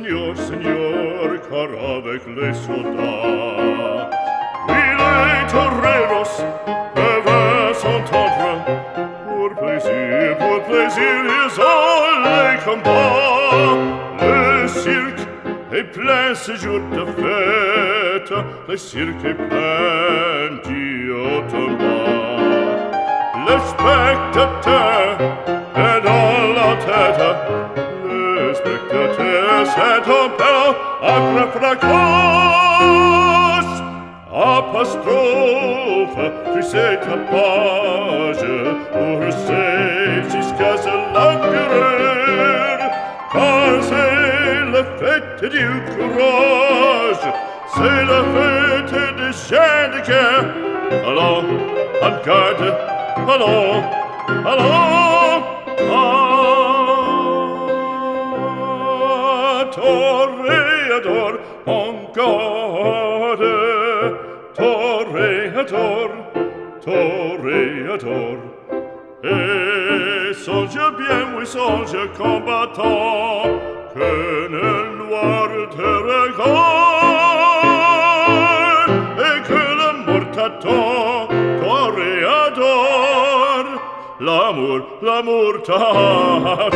Señor, Señor, caravec le soda. Mille toreros peuvent s'entendre, pour plaisir, pour plaisir, ils ont les combats. Le cirque est plein ce jour de fête, le cirque est plein d'iotomas. Le spectateur est dans la tête, set opera a fracas apostrophe friseta page pour save jusqu'à ce l'empereur car c'est la fête du courage c'est la fête des chiens de guerre allons en garde allons allons. créateur. Et songe bien, oui, songe combattant, que le noir te regarde, et que la mort t'attend, toréador, l'amour, l'amour t'attend.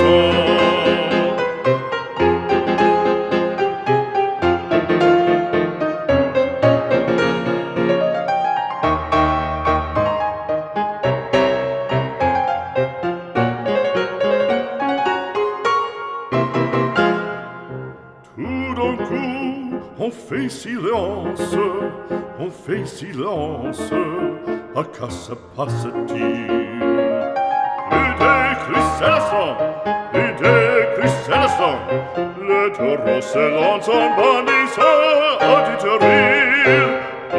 fait silence, on fait silence, à quoi ça passe-t-il Plus de d'écluselation, plus de d'écluselation, le taureau se lance en bandissant à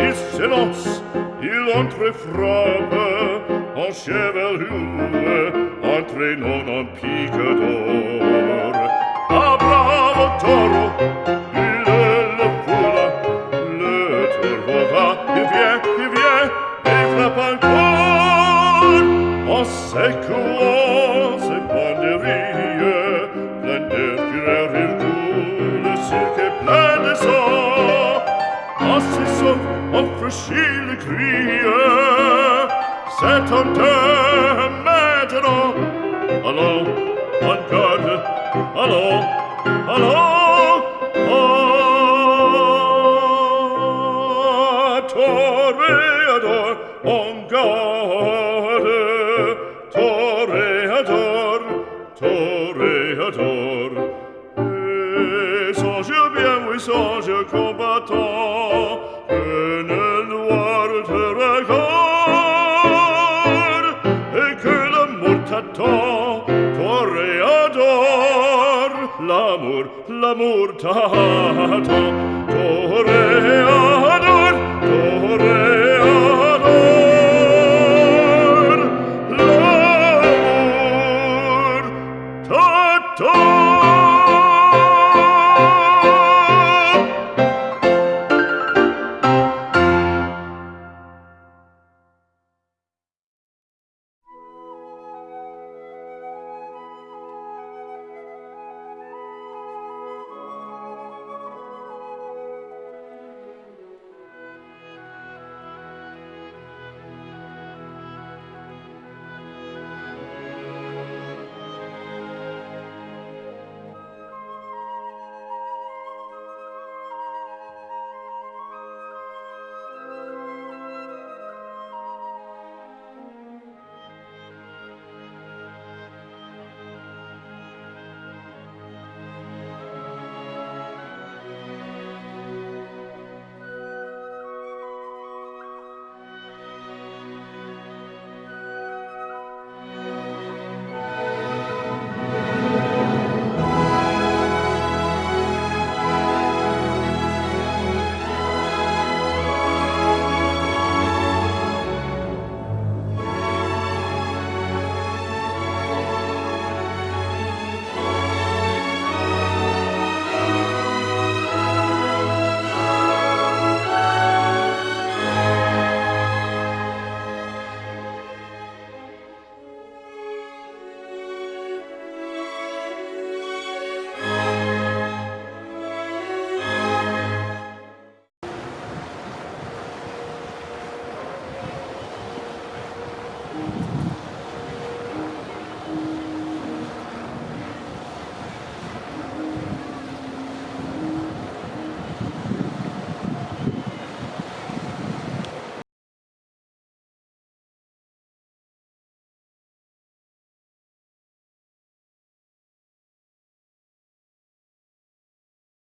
il s'élance, Il entre frappe, en chevelure, entraînant en pique d'or. Ah bravo taureau seculoase panderie, plende firer virtule, silche plene so, assisov ofrescile crie, set ante la murtato toreador toreador